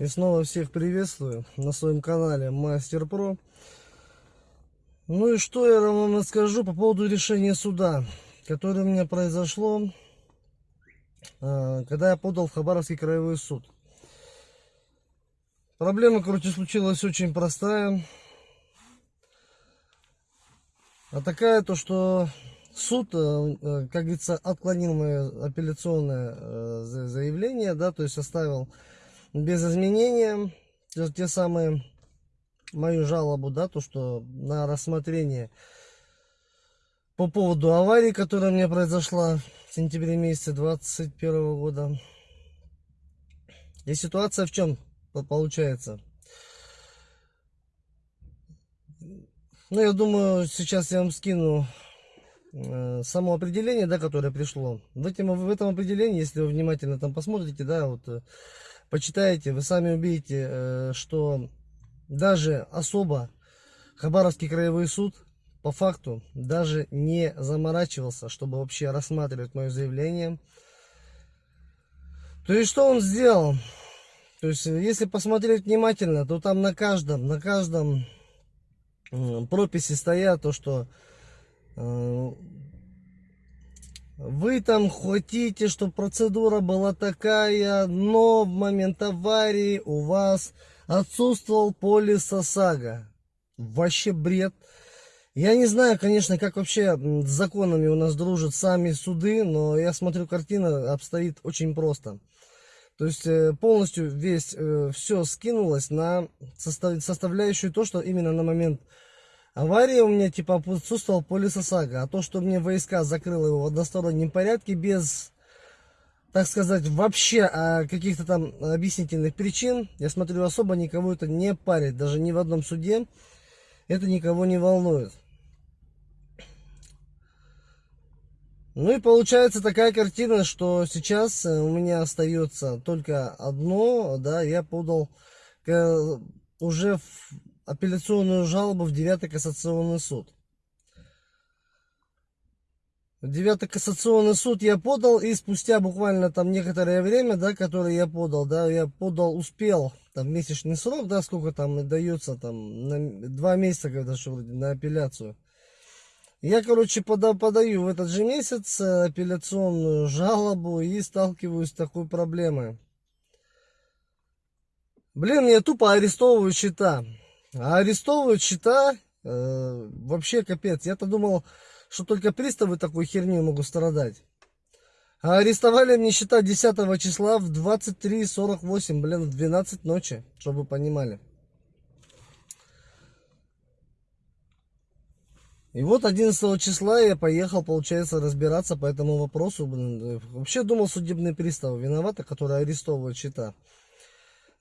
И снова всех приветствую на своем канале Мастер Про. Ну и что я вам расскажу по поводу решения суда, которое у меня произошло, а, когда я подал в Хабаровский краевой суд. Проблема, короче, случилась очень простая. А такая то, что суд, э, э, как говорится, отклонил мое апелляционное э, заявление, да, то есть оставил без изменения те, те самые мою жалобу, да, то, что на рассмотрение по поводу аварии, которая меня произошла в сентябре месяце 21 года. И ситуация в чем получается? Ну, я думаю, сейчас я вам скину э, само определение, да, которое пришло. В, этом, в этом определении, если вы внимательно там посмотрите, да, вот э, почитаете, вы сами увидите, э, что даже особо Хабаровский краевой суд по факту даже не заморачивался, чтобы вообще рассматривать мое заявление. То есть, что он сделал? То есть, если посмотреть внимательно, то там на каждом, на каждом прописи стоят то, что э, вы там хотите, чтобы процедура была такая, но в момент аварии у вас отсутствовал полис ОСАГО. Вообще бред. Я не знаю, конечно, как вообще с законами у нас дружат сами суды, но я смотрю, картина обстоит очень просто. То есть э, полностью весь, э, все скинулось на составляющую то, что именно на момент Авария у меня типа отсутствовал полис ОСАГО, а то, что мне войска закрыло его в одностороннем порядке без, так сказать, вообще а, каких-то там объяснительных причин, я смотрю, особо никого это не парит, даже ни в одном суде это никого не волнует. Ну и получается такая картина, что сейчас э, у меня остается только одно, да, я подал э, уже в апелляционную жалобу в 9 кассационный суд. В 9 кассационный суд я подал, и спустя буквально там некоторое время, да, которое я подал, да, я подал, успел, там месячный срок, да, сколько там дается, там, на два месяца, когда что вроде, на апелляцию. Я, короче, пода подаю в этот же месяц э, апелляционную жалобу и сталкиваюсь с такой проблемой. Блин, мне тупо арестовывают счета. А арестовывают счета, э, вообще капец. Я-то думал, что только приставы такой херню могут страдать. А арестовали мне счета 10 числа в 23.48, блин, в 12 ночи, чтобы вы понимали. И вот 11 числа я поехал, получается, разбираться по этому вопросу. Блин. Вообще думал, судебные приставы виноваты, которые арестовывают счета.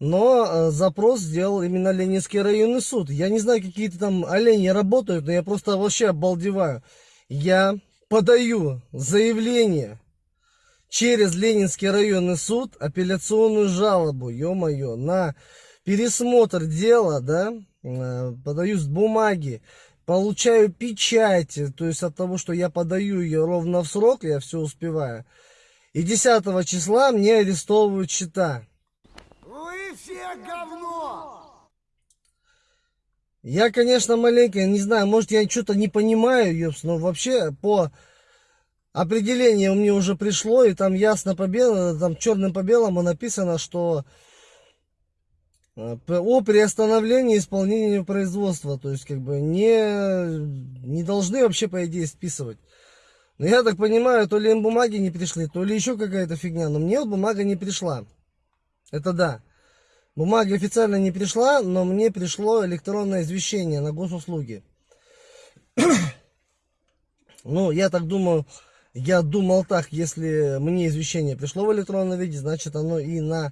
Но э, запрос сделал именно Ленинский районный суд. Я не знаю, какие-то там олени работают, но я просто вообще обалдеваю. Я подаю заявление через Ленинский районный суд, апелляционную жалобу, ё-моё, на пересмотр дела, да, э, подаю с бумаги, получаю печать, то есть от того, что я подаю ее ровно в срок, я все успеваю. И 10 числа мне арестовывают счета говно! Я, конечно, маленько, не знаю, может, я что-то не понимаю, ёпс, но вообще по определению мне уже пришло, и там ясно по белому, там черным по белому написано, что э, о приостановлении исполнения производства, то есть как бы не, не должны вообще по идее списывать. Но я так понимаю, то ли им бумаги не пришли, то ли еще какая-то фигня, но мне бумага не пришла. Это да. Бумага официально не пришла, но мне пришло электронное извещение на госуслуги. ну, я так думаю, я думал так, если мне извещение пришло в электронном виде, значит оно и на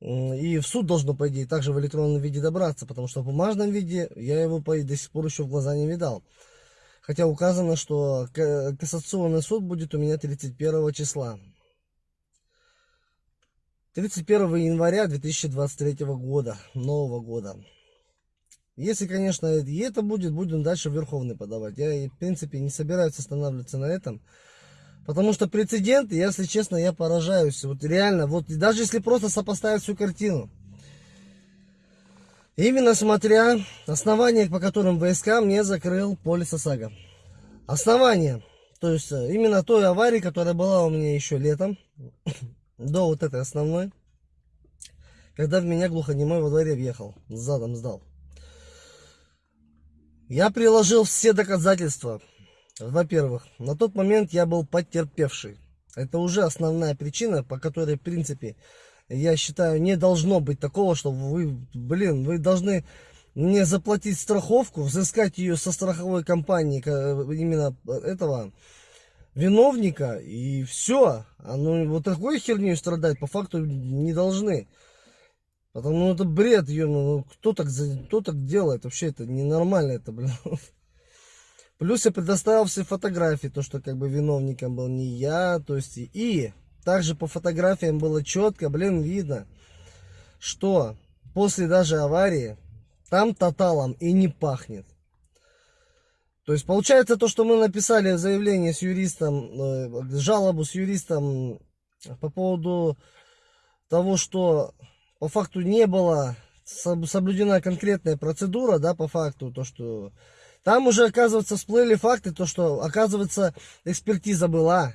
и в суд должно, по идее, также в электронном виде добраться, потому что в бумажном виде я его по, до сих пор еще в глаза не видал. Хотя указано, что кассационный суд будет у меня 31 числа. 31 января 2023 года, нового года. Если, конечно, и это будет, будем дальше Верховный подавать. Я, в принципе, не собираюсь останавливаться на этом. Потому что прецеденты, если честно, я поражаюсь. Вот реально, вот даже если просто сопоставить всю картину. Именно смотря основания, по которым ВСК мне закрыл полис ОСАГО. Основание, то есть э, именно той аварии, которая была у меня еще летом, до вот этой основной, когда в меня глухонемой во дворе въехал, задом сдал. Я приложил все доказательства. Во-первых, на тот момент я был потерпевший. Это уже основная причина, по которой, в принципе, я считаю, не должно быть такого, что вы, блин, вы должны мне заплатить страховку, взыскать ее со страховой компании, именно этого виновника, и все. А ну, вот такой херней страдать по факту не должны. Потому ну, это бред, ее, ну, кто так, кто так делает? Вообще это ненормально, это, блин. Плюс я предоставил все фотографии, то, что как бы виновником был не я, то есть и также по фотографиям было четко, блин, видно, что после даже аварии там тоталом и не пахнет. То есть получается то, что мы написали заявление с юристом, э, жалобу с юристом по поводу того, что по факту не было соблюдена конкретная процедура, да, по факту, то, что там уже, оказывается, всплыли факты, то, что, оказывается, экспертиза была.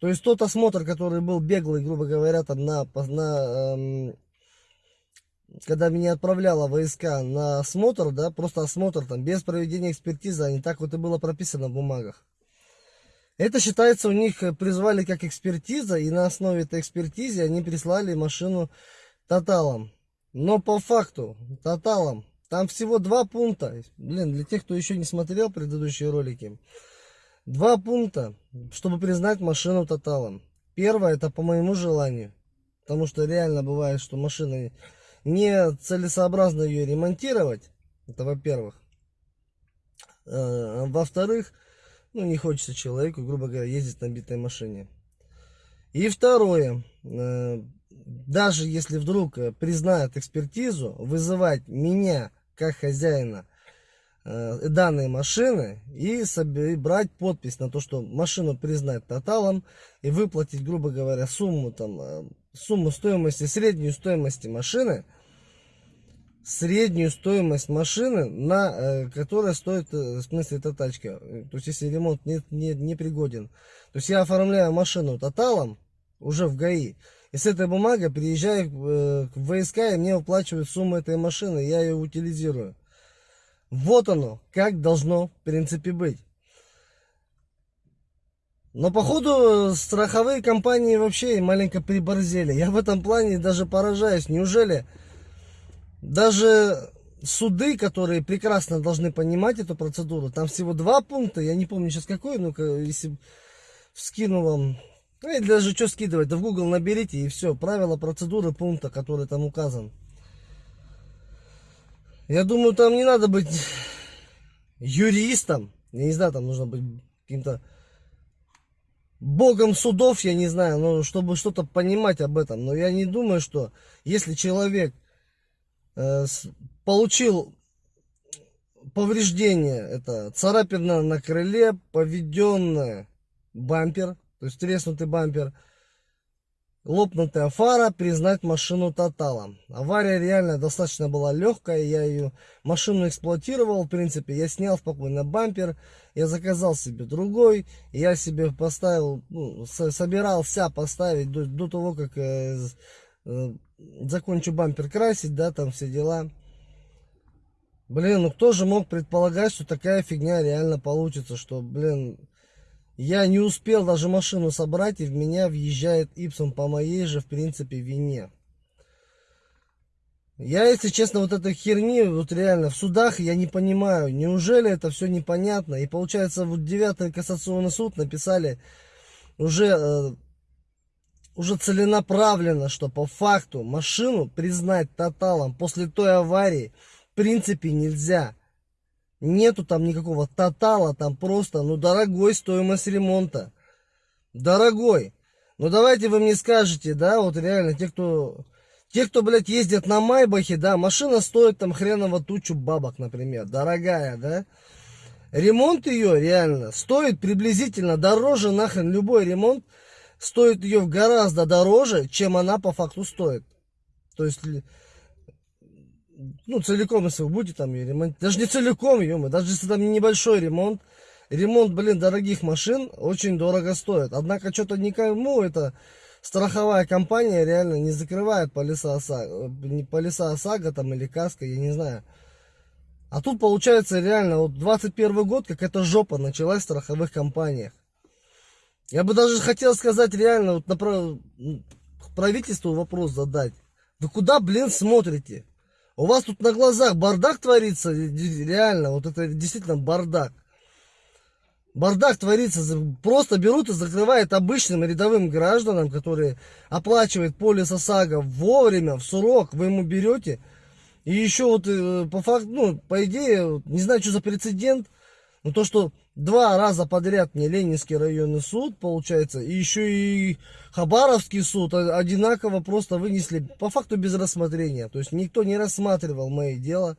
То есть тот осмотр, который был беглый, грубо говоря, там на, на эм, когда меня отправляла войска на осмотр, да, просто осмотр там, без проведения экспертизы, а не так вот и было прописано в бумагах. Это считается, у них призвали как экспертиза, и на основе этой экспертизы они прислали машину тоталом. Но по факту, тоталом, там всего два пункта. Блин, для тех, кто еще не смотрел предыдущие ролики. Два пункта, чтобы признать машину тоталом. Первое, это по моему желанию. Потому что реально бывает, что машина не целесообразно ее ремонтировать. Это во-первых. Э, во-вторых, ну не хочется человеку, грубо говоря, ездить на битой машине. И второе, э, даже если вдруг э, признают экспертизу, вызывать меня как хозяина данной машины и брать подпись на то, что машину признать тоталом и выплатить, грубо говоря, сумму там, сумму стоимости, среднюю стоимости машины, среднюю стоимость машины, на, которая стоит, в смысле, эта тачка. То есть, если ремонт не, не, не пригоден. То есть, я оформляю машину тоталом уже в ГАИ. И с этой бумагой приезжаю э, в ВСК, и мне выплачивают сумму этой машины, я ее утилизирую. Вот оно, как должно в принципе быть. Но походу страховые компании вообще маленько приборзели. Я в этом плане даже поражаюсь. Неужели даже суды, которые прекрасно должны понимать эту процедуру, там всего два пункта, я не помню сейчас какой, ну-ка, если скину вам ну и даже что скидывать, да в Google наберите и все. Правила процедуры пункта, который там указан. Я думаю, там не надо быть юристом. Я не знаю, там нужно быть каким-то богом судов, я не знаю, но чтобы что-то понимать об этом. Но я не думаю, что если человек получил повреждение, это царапина на крыле, поведенная бампер, то есть треснутый бампер, лопнутая фара, признать машину тоталом. Авария реально достаточно была легкая, я ее машину эксплуатировал, в принципе, я снял спокойно бампер, я заказал себе другой, я себе поставил, ну, собирался поставить до, до того, как э, э, закончу бампер красить, да, там все дела. Блин, ну кто же мог предполагать, что такая фигня реально получится, что, блин, я не успел даже машину собрать, и в меня въезжает Ипсом по моей же, в принципе, вине. Я, если честно, вот этой херни, вот реально, в судах я не понимаю, неужели это все непонятно? И получается, вот 9 кассационный суд написали уже, э, уже целенаправленно, что по факту машину признать тоталом после той аварии в принципе нельзя. Нету там никакого тотала, там просто, ну, дорогой стоимость ремонта. Дорогой. Ну, давайте вы мне скажете, да, вот реально, те, кто, те, кто, блядь, ездят на Майбахе, да, машина стоит там хреново тучу бабок, например, дорогая, да. Ремонт ее реально стоит приблизительно дороже, нахрен, любой ремонт стоит ее гораздо дороже, чем она по факту стоит. То есть ну, целиком, если вы будете там ее ремонтировать, даже не целиком, ё даже если там небольшой ремонт, ремонт, блин, дорогих машин очень дорого стоит. Однако что-то никому это страховая компания реально не закрывает полиса ОСАГО, не полиса ОСАГО там или КАСКО, я не знаю. А тут получается реально, вот 21 год, как эта жопа началась в страховых компаниях. Я бы даже хотел сказать реально, вот на правительству вопрос задать. Вы куда, блин, смотрите? У вас тут на глазах бардак творится, реально, вот это действительно бардак. Бардак творится, просто берут и закрывают обычным рядовым гражданам, которые оплачивают полис ОСАГО вовремя, в срок, вы ему берете. И еще вот э, по факту, ну, по идее, не знаю, что за прецедент, но то, что два раза подряд мне Ленинский районный суд, получается, и еще и Хабаровский суд одинаково просто вынесли, по факту без рассмотрения. То есть никто не рассматривал мое дело.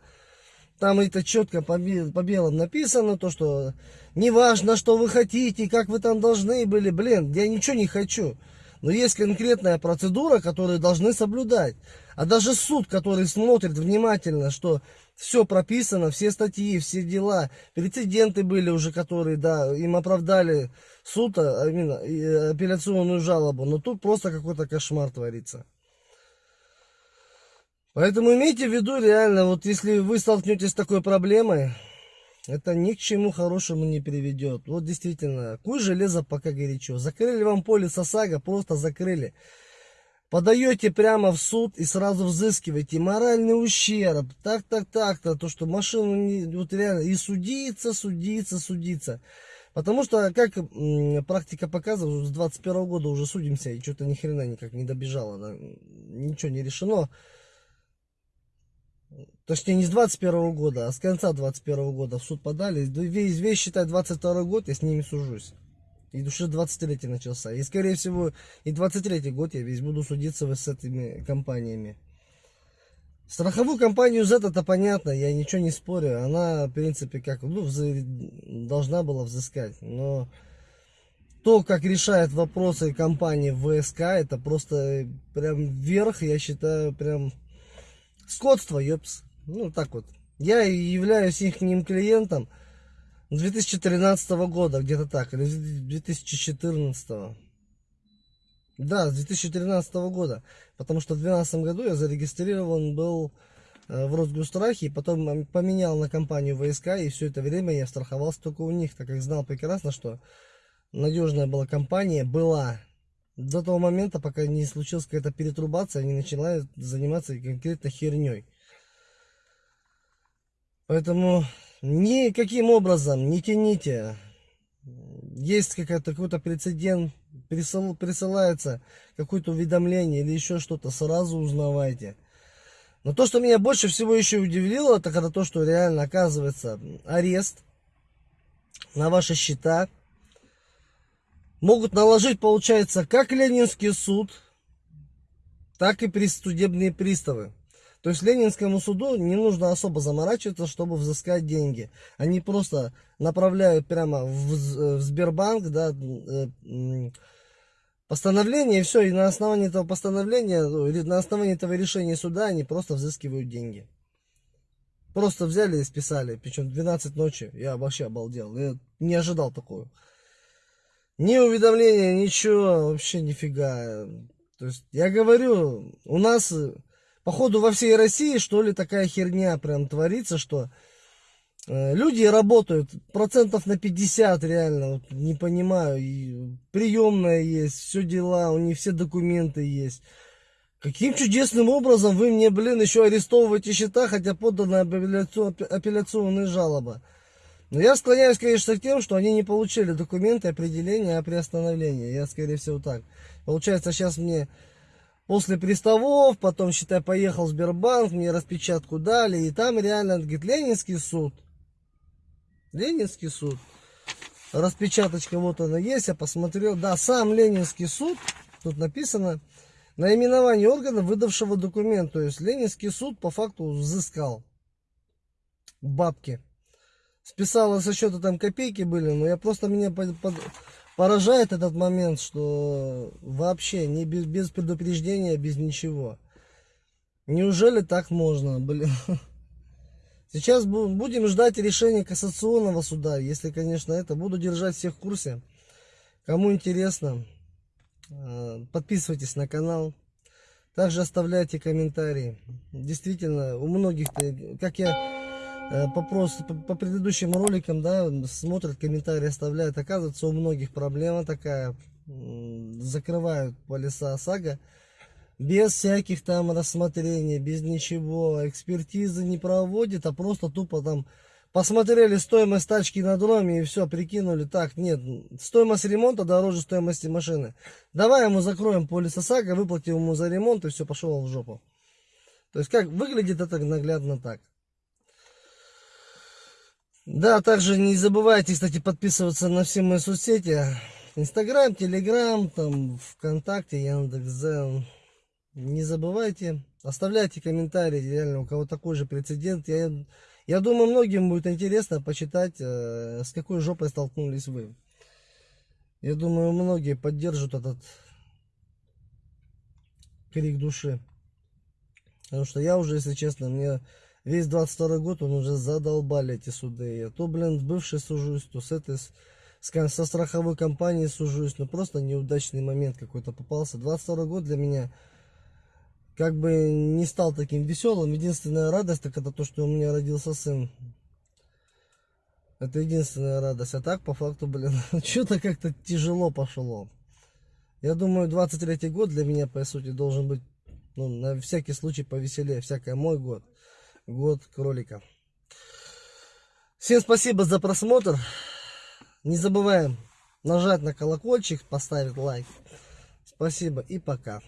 Там это четко по, по белому написано, то, что не важно, что вы хотите, как вы там должны были. Блин, я ничего не хочу. Но есть конкретная процедура, которую должны соблюдать. А даже суд, который смотрит внимательно, что все прописано, все статьи, все дела, прецеденты были уже, которые, да, им оправдали суд, а именно апелляционную жалобу. Но тут просто какой-то кошмар творится. Поэтому имейте в виду реально, вот если вы столкнетесь с такой проблемой, это ни к чему хорошему не приведет. Вот действительно, куй железо пока горячо. Закрыли вам поле ОСАГО, просто закрыли. Подаете прямо в суд и сразу взыскиваете моральный ущерб. Так, так, так-то, то, что машину не, вот реально и судиться, судиться, судиться. Потому что, как практика показывает, с 21 года уже судимся, и что-то ни хрена никак не добежало, да? ничего не решено. Точнее, не с 21 года, а с конца 21 года в суд подали. Весь, весь считай, 22 год я с ними сужусь. И уже 23 начался. И, скорее всего, и 23 год я весь буду судиться с этими компаниями. Страховую компанию Z это понятно, я ничего не спорю. Она, в принципе, как, ну, взы... должна была взыскать. Но то, как решает вопросы компании ВСК, это просто прям вверх, я считаю, прям скотство, ёпс. Ну, так вот. Я являюсь их клиентом 2013 года, где-то так, или 2014. Да, с 2013 года. Потому что в 2012 году я зарегистрирован был э, в Росгострахе, потом поменял на компанию ВСК, и все это время я страховался только у них, так как знал прекрасно, что надежная была компания, была. До того момента, пока не случилась какая-то перетрубация, они начинают заниматься конкретно херней. Поэтому никаким образом не тяните. Есть какой-то какой прецедент, присыл, присылается какое-то уведомление или еще что-то, сразу узнавайте. Но то, что меня больше всего еще удивило, это когда то, что реально оказывается арест на ваши счета. Могут наложить, получается, как Ленинский суд, так и судебные приставы. То есть Ленинскому суду не нужно особо заморачиваться, чтобы взыскать деньги. Они просто направляют прямо в, в Сбербанк, да, э, постановление, и все, и на основании этого постановления, ну, на основании этого решения суда они просто взыскивают деньги. Просто взяли и списали, причем 12 ночи, я вообще обалдел, я не ожидал такого. Ни уведомления, ничего, вообще нифига. То есть, я говорю, у нас походу во всей России, что ли, такая херня прям творится, что э, люди работают процентов на 50 реально, вот, не понимаю, и приемная есть, все дела, у них все документы есть. Каким чудесным образом вы мне, блин, еще арестовываете счета, хотя подана апелляционная жалоба. Но я склоняюсь, конечно, к тем, что они не получили документы определения о приостановлении. Я, скорее всего, так. Получается, сейчас мне после приставов, потом, считай, поехал в Сбербанк, мне распечатку дали, и там реально, говорит, Ленинский суд. Ленинский суд. Распечаточка вот она есть, я посмотрел. Да, сам Ленинский суд, тут написано, наименование органа, выдавшего документ. То есть Ленинский суд по факту взыскал бабки. Списала со счета там копейки были, но я просто меня под, под, поражает этот момент, что вообще не без, без предупреждения, без ничего. Неужели так можно, блин? Сейчас бу- будем ждать решения кассационного суда, если, конечно, это. Буду держать всех в курсе. Кому интересно, э, подписывайтесь на канал. Также оставляйте комментарии. Действительно, у многих, как я по, просто, по, предыдущим роликам, да, смотрят, комментарии оставляют. Оказывается, у многих проблема такая. Закрывают полиса ОСАГО без всяких там рассмотрений, без ничего. Экспертизы не проводит, а просто тупо там посмотрели стоимость тачки на дроме и все, прикинули. Так, нет, стоимость ремонта дороже стоимости машины. Давай ему закроем полис ОСАГО, выплатим ему за ремонт и все, пошел в жопу. То есть, как выглядит это наглядно так. Да, также не забывайте, кстати, подписываться на все мои соцсети. Инстаграм, Телеграм, там, ВКонтакте, Яндекс.Зен. Не забывайте, оставляйте комментарии, реально, у кого такой же прецедент. Я, я думаю, многим будет интересно почитать, э, с какой жопой столкнулись вы. Я думаю, многие поддержат этот крик души. Потому что я уже, если честно, мне весь 22 год, он уже задолбали эти суды. Я то, блин, с бывшей сужусь, то с этой, с- со страховой компанией сужусь. Ну, просто неудачный момент какой-то попался. 22 год для меня как бы не стал таким веселым. Единственная радость, так это то, что у меня родился сын. Это единственная радость. А так, по факту, блин, что-то как-то тяжело пошло. Я думаю, 23 год для меня, по сути, должен быть, ну, на всякий случай повеселее. Всякое мой год. Год кролика. Всем спасибо за просмотр. Не забываем нажать на колокольчик, поставить лайк. Спасибо и пока.